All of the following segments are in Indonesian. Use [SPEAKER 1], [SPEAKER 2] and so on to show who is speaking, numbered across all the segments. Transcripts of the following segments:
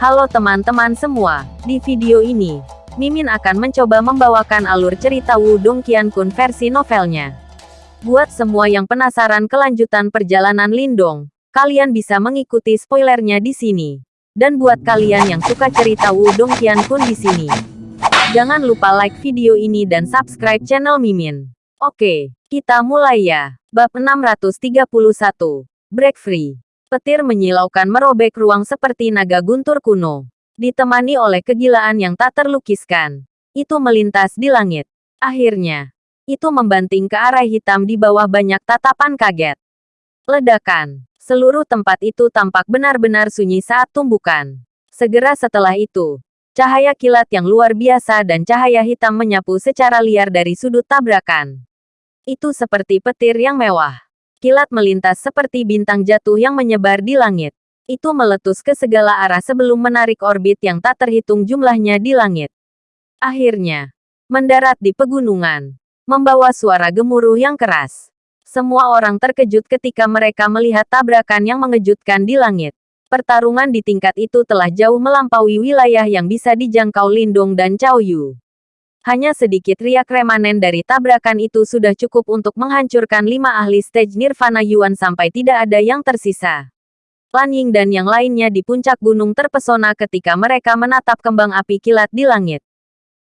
[SPEAKER 1] Halo teman-teman semua, di video ini, Mimin akan mencoba membawakan alur cerita Wudong Qiankun versi novelnya. Buat semua yang penasaran kelanjutan perjalanan Lindong, kalian bisa mengikuti spoilernya di sini. Dan buat kalian yang suka cerita Wudong Qiankun di sini, jangan lupa like video ini dan subscribe channel Mimin. Oke, kita mulai ya. Bab 631, Break Free. Petir menyilaukan merobek ruang seperti naga guntur kuno. Ditemani oleh kegilaan yang tak terlukiskan. Itu melintas di langit. Akhirnya, itu membanting ke arah hitam di bawah banyak tatapan kaget. Ledakan. Seluruh tempat itu tampak benar-benar sunyi saat tumbukan. Segera setelah itu, cahaya kilat yang luar biasa dan cahaya hitam menyapu secara liar dari sudut tabrakan. Itu seperti petir yang mewah. Kilat melintas seperti bintang jatuh yang menyebar di langit. Itu meletus ke segala arah sebelum menarik orbit yang tak terhitung jumlahnya di langit. Akhirnya, mendarat di pegunungan, membawa suara gemuruh yang keras. Semua orang terkejut ketika mereka melihat tabrakan yang mengejutkan di langit. Pertarungan di tingkat itu telah jauh melampaui wilayah yang bisa dijangkau Lindung dan Cao Yu. Hanya sedikit riak remanen dari tabrakan itu sudah cukup untuk menghancurkan lima ahli stage Nirvana Yuan sampai tidak ada yang tersisa. Lan Ying dan yang lainnya di puncak gunung terpesona ketika mereka menatap kembang api kilat di langit.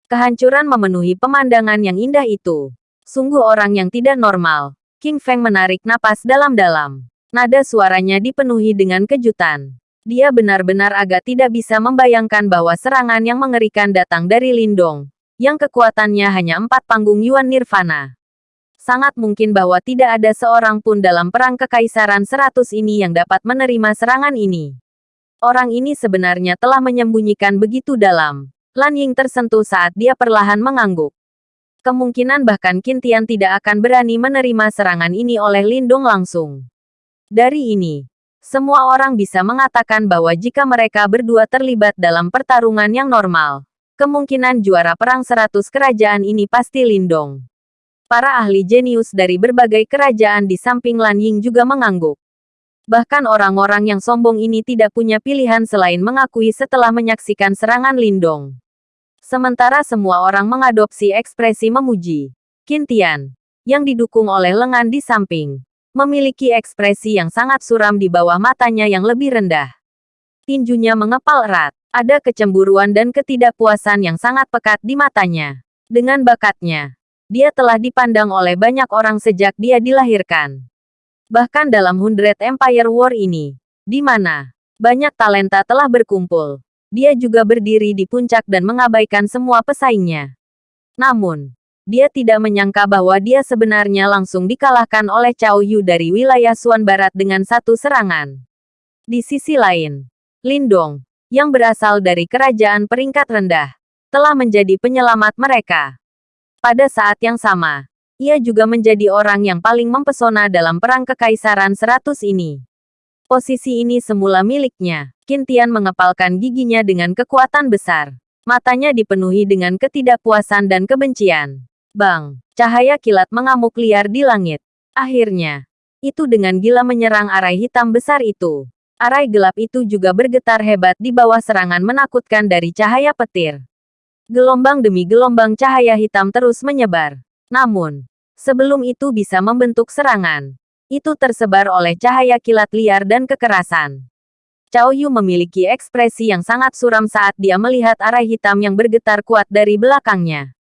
[SPEAKER 1] Kehancuran memenuhi pemandangan yang indah itu. Sungguh orang yang tidak normal. King Feng menarik napas dalam-dalam. Nada suaranya dipenuhi dengan kejutan. Dia benar-benar agak tidak bisa membayangkan bahwa serangan yang mengerikan datang dari Lindong yang kekuatannya hanya empat panggung Yuan Nirvana. Sangat mungkin bahwa tidak ada seorang pun dalam perang kekaisaran seratus ini yang dapat menerima serangan ini. Orang ini sebenarnya telah menyembunyikan begitu dalam. Lan Ying tersentuh saat dia perlahan mengangguk. Kemungkinan bahkan Kintian tidak akan berani menerima serangan ini oleh Lindung langsung. Dari ini, semua orang bisa mengatakan bahwa jika mereka berdua terlibat dalam pertarungan yang normal, Kemungkinan juara perang seratus kerajaan ini pasti Lindong. Para ahli jenius dari berbagai kerajaan di samping Lan Ying juga mengangguk. Bahkan orang-orang yang sombong ini tidak punya pilihan selain mengakui setelah menyaksikan serangan Lindong. Sementara semua orang mengadopsi ekspresi memuji. Kintian, yang didukung oleh lengan di samping, memiliki ekspresi yang sangat suram di bawah matanya yang lebih rendah. Tinjunya mengepal erat. Ada kecemburuan dan ketidakpuasan yang sangat pekat di matanya. Dengan bakatnya, dia telah dipandang oleh banyak orang sejak dia dilahirkan. Bahkan dalam Hundred Empire War ini, di mana banyak talenta telah berkumpul, dia juga berdiri di puncak dan mengabaikan semua pesaingnya. Namun, dia tidak menyangka bahwa dia sebenarnya langsung dikalahkan oleh Cao Yu dari wilayah Suan Barat dengan satu serangan. Di sisi lain, Lindong, yang berasal dari kerajaan peringkat rendah, telah menjadi penyelamat mereka. Pada saat yang sama, ia juga menjadi orang yang paling mempesona dalam perang kekaisaran seratus ini. Posisi ini semula miliknya. Kintian mengepalkan giginya dengan kekuatan besar. Matanya dipenuhi dengan ketidakpuasan dan kebencian. Bang, cahaya kilat mengamuk liar di langit. Akhirnya, itu dengan gila menyerang arai hitam besar itu. Arai gelap itu juga bergetar hebat di bawah serangan menakutkan dari cahaya petir. Gelombang demi gelombang cahaya hitam terus menyebar. Namun, sebelum itu bisa membentuk serangan, itu tersebar oleh cahaya kilat liar dan kekerasan. Cao Yu memiliki ekspresi yang sangat suram saat dia melihat arai hitam yang bergetar kuat dari belakangnya.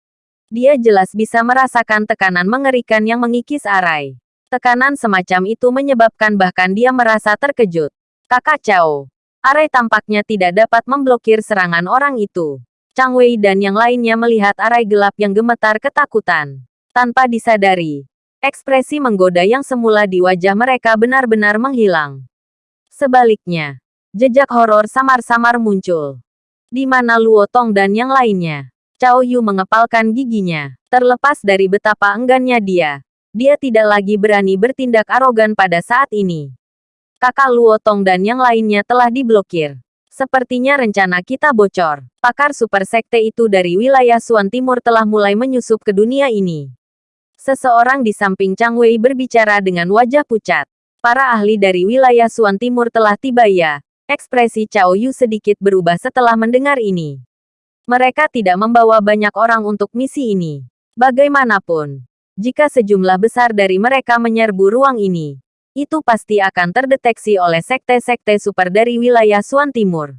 [SPEAKER 1] Dia jelas bisa merasakan tekanan mengerikan yang mengikis arai. Tekanan semacam itu menyebabkan bahkan dia merasa terkejut. Kakak Cao. Arai tampaknya tidak dapat memblokir serangan orang itu. Chang Wei dan yang lainnya melihat arai gelap yang gemetar ketakutan. Tanpa disadari, ekspresi menggoda yang semula di wajah mereka benar-benar menghilang. Sebaliknya, jejak horor samar-samar muncul. Di mana Luo Tong dan yang lainnya. Cao Yu mengepalkan giginya. Terlepas dari betapa enggannya dia, dia tidak lagi berani bertindak arogan pada saat ini kakak Luo Tong dan yang lainnya telah diblokir. Sepertinya rencana kita bocor. Pakar super sekte itu dari wilayah Suan Timur telah mulai menyusup ke dunia ini. Seseorang di samping Chang Wei berbicara dengan wajah pucat. Para ahli dari wilayah Suan Timur telah tiba ya. Ekspresi Cao Yu sedikit berubah setelah mendengar ini. Mereka tidak membawa banyak orang untuk misi ini. Bagaimanapun, jika sejumlah besar dari mereka menyerbu ruang ini, itu pasti akan terdeteksi oleh sekte-sekte super dari wilayah Suan Timur.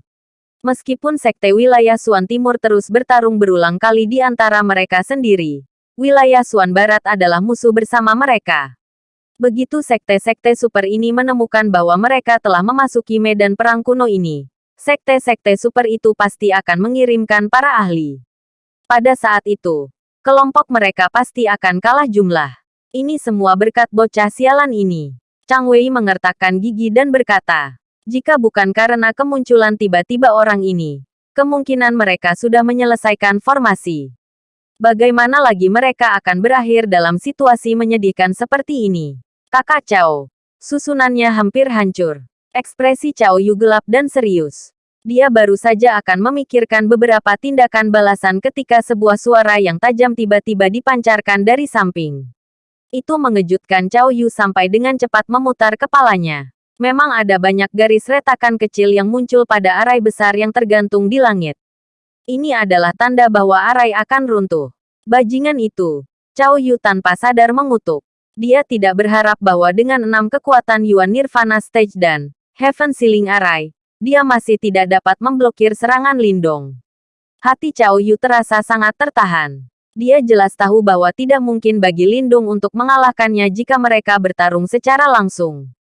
[SPEAKER 1] Meskipun sekte wilayah Suan Timur terus bertarung berulang kali di antara mereka sendiri, wilayah Suan Barat adalah musuh bersama mereka. Begitu sekte-sekte super ini menemukan bahwa mereka telah memasuki medan perang kuno ini, sekte-sekte super itu pasti akan mengirimkan para ahli. Pada saat itu, kelompok mereka pasti akan kalah jumlah. Ini semua berkat bocah sialan ini. Chang Wei mengertakkan gigi dan berkata, jika bukan karena kemunculan tiba-tiba orang ini, kemungkinan mereka sudah menyelesaikan formasi. Bagaimana lagi mereka akan berakhir dalam situasi menyedihkan seperti ini? Kakak Chao. Susunannya hampir hancur. Ekspresi Chao Yu gelap dan serius. Dia baru saja akan memikirkan beberapa tindakan balasan ketika sebuah suara yang tajam tiba-tiba dipancarkan dari samping. Itu mengejutkan Chao Yu sampai dengan cepat memutar kepalanya. Memang ada banyak garis retakan kecil yang muncul pada arai besar yang tergantung di langit. Ini adalah tanda bahwa arai akan runtuh. Bajingan itu. Chao Yu tanpa sadar mengutuk. Dia tidak berharap bahwa dengan enam kekuatan Yuan Nirvana Stage dan Heaven Ceiling Array, dia masih tidak dapat memblokir serangan Lindong. Hati Cao Yu terasa sangat tertahan. Dia jelas tahu bahwa tidak mungkin bagi Lindung untuk mengalahkannya jika mereka bertarung secara langsung.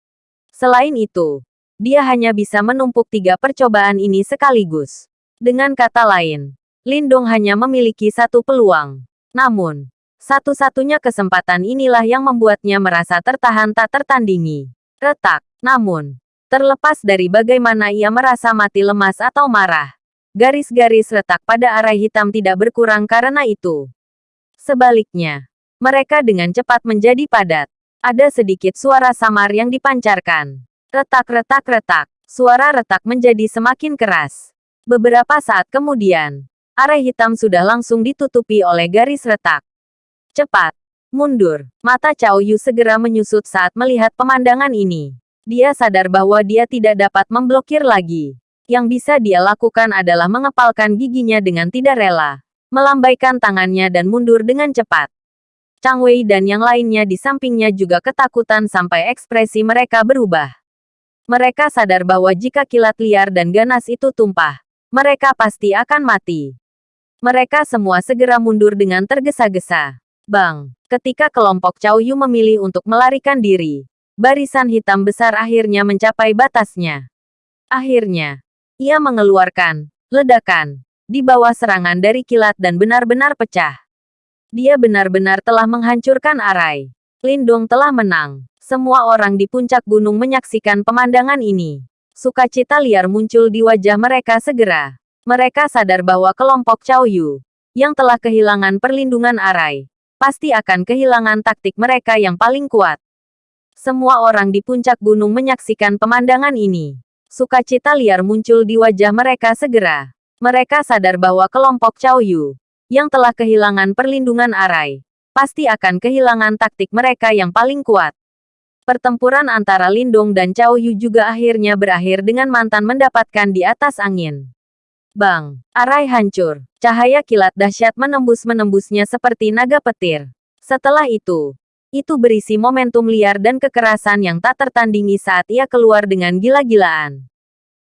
[SPEAKER 1] Selain itu, dia hanya bisa menumpuk tiga percobaan ini sekaligus. Dengan kata lain, Lindong hanya memiliki satu peluang. Namun, satu-satunya kesempatan inilah yang membuatnya merasa tertahan tak tertandingi. Retak. Namun, terlepas dari bagaimana ia merasa mati lemas atau marah, garis-garis retak pada arah hitam tidak berkurang karena itu. Sebaliknya, mereka dengan cepat menjadi padat. Ada sedikit suara samar yang dipancarkan. Retak-retak-retak. Suara retak menjadi semakin keras. Beberapa saat kemudian, arah hitam sudah langsung ditutupi oleh garis retak. Cepat. Mundur. Mata Cao Yu segera menyusut saat melihat pemandangan ini. Dia sadar bahwa dia tidak dapat memblokir lagi. Yang bisa dia lakukan adalah mengepalkan giginya dengan tidak rela. Melambaikan tangannya dan mundur dengan cepat. Chang Wei dan yang lainnya di sampingnya juga ketakutan sampai ekspresi mereka berubah. Mereka sadar bahwa jika kilat liar dan ganas itu tumpah, mereka pasti akan mati. Mereka semua segera mundur dengan tergesa-gesa. Bang, ketika kelompok Cao Yu memilih untuk melarikan diri, barisan hitam besar akhirnya mencapai batasnya. Akhirnya, ia mengeluarkan ledakan di bawah serangan dari kilat dan benar-benar pecah. Dia benar-benar telah menghancurkan arai. Lindung telah menang. Semua orang di puncak gunung menyaksikan pemandangan ini. Sukacita liar muncul di wajah mereka segera. Mereka sadar bahwa kelompok Cao Yu, yang telah kehilangan perlindungan arai, pasti akan kehilangan taktik mereka yang paling kuat. Semua orang di puncak gunung menyaksikan pemandangan ini. Sukacita liar muncul di wajah mereka segera. Mereka sadar bahwa kelompok Cao Yu, yang telah kehilangan perlindungan arai, pasti akan kehilangan taktik mereka yang paling kuat. Pertempuran antara Lindung dan Cao Yu juga akhirnya berakhir dengan mantan mendapatkan di atas angin. Bang! Arai hancur. Cahaya kilat dahsyat menembus-menembusnya seperti naga petir. Setelah itu, itu berisi momentum liar dan kekerasan yang tak tertandingi saat ia keluar dengan gila-gilaan.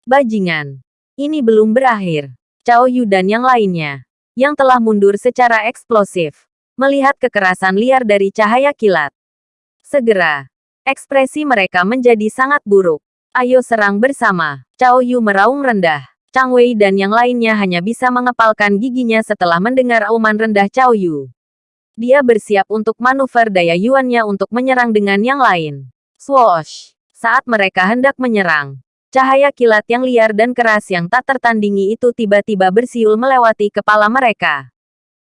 [SPEAKER 1] Bajingan! Ini belum berakhir. Cao Yu dan yang lainnya, yang telah mundur secara eksplosif, melihat kekerasan liar dari cahaya kilat. Segera, ekspresi mereka menjadi sangat buruk. Ayo serang bersama. Cao Yu meraung rendah. Chang Wei dan yang lainnya hanya bisa mengepalkan giginya setelah mendengar auman rendah Cao Yu. Dia bersiap untuk manuver daya yuannya untuk menyerang dengan yang lain. Swoosh! Saat mereka hendak menyerang, cahaya kilat yang liar dan keras yang tak tertandingi itu tiba-tiba bersiul melewati kepala mereka.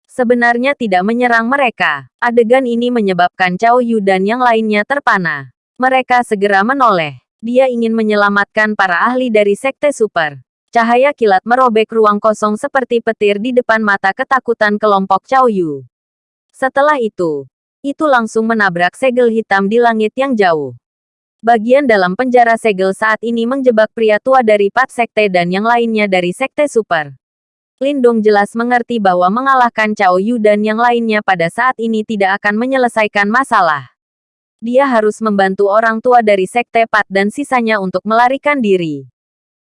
[SPEAKER 1] Sebenarnya tidak menyerang mereka. Adegan ini menyebabkan Cao Yu dan yang lainnya terpana. Mereka segera menoleh. Dia ingin menyelamatkan para ahli dari Sekte Super. Cahaya kilat merobek ruang kosong seperti petir di depan mata ketakutan kelompok Cao Yu. Setelah itu, itu langsung menabrak segel hitam di langit yang jauh. Bagian dalam penjara segel saat ini menjebak pria tua dari Pat Sekte dan yang lainnya dari Sekte Super. Lindong jelas mengerti bahwa mengalahkan Cao Yu dan yang lainnya pada saat ini tidak akan menyelesaikan masalah. Dia harus membantu orang tua dari Sekte Pat dan sisanya untuk melarikan diri.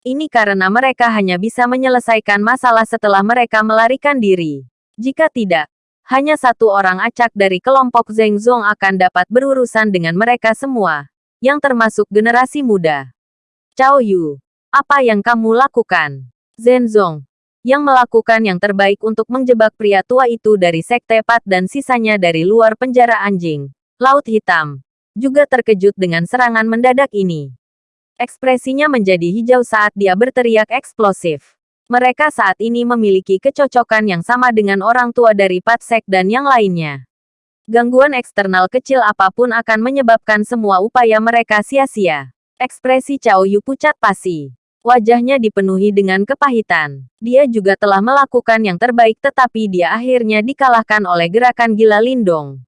[SPEAKER 1] Ini karena mereka hanya bisa menyelesaikan masalah setelah mereka melarikan diri. Jika tidak, hanya satu orang acak dari kelompok Zheng Zong akan dapat berurusan dengan mereka semua yang termasuk generasi muda. Cao Yu, apa yang kamu lakukan? Zenzong, yang melakukan yang terbaik untuk menjebak pria tua itu dari Sekte Pat dan sisanya dari luar penjara anjing, Laut Hitam, juga terkejut dengan serangan mendadak ini. Ekspresinya menjadi hijau saat dia berteriak eksplosif. Mereka saat ini memiliki kecocokan yang sama dengan orang tua dari Pat Sek dan yang lainnya. Gangguan eksternal kecil apa pun akan menyebabkan semua upaya mereka sia-sia. Ekspresi Cao Yu pucat pasi. Wajahnya dipenuhi dengan kepahitan. Dia juga telah melakukan yang terbaik tetapi dia akhirnya dikalahkan oleh gerakan gila Lindong.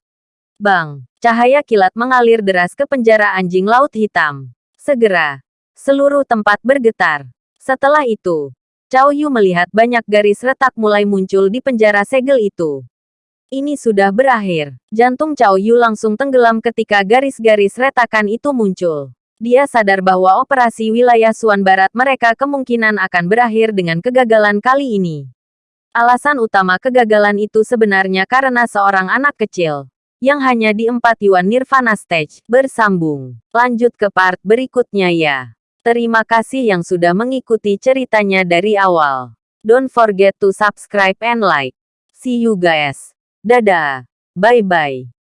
[SPEAKER 1] Bang! Cahaya kilat mengalir deras ke penjara anjing laut hitam. Segera, seluruh tempat bergetar. Setelah itu, Cao Yu melihat banyak garis retak mulai muncul di penjara segel itu. Ini sudah berakhir. Jantung Cao Yu langsung tenggelam ketika garis-garis retakan itu muncul. Dia sadar bahwa operasi wilayah Suan Barat mereka kemungkinan akan berakhir dengan kegagalan kali ini. Alasan utama kegagalan itu sebenarnya karena seorang anak kecil yang hanya di empat Yuan Nirvana Stage bersambung. Lanjut ke part berikutnya ya. Terima kasih yang sudah mengikuti ceritanya dari awal. Don't forget to subscribe and like. See you guys. Dadah. Bye-bye.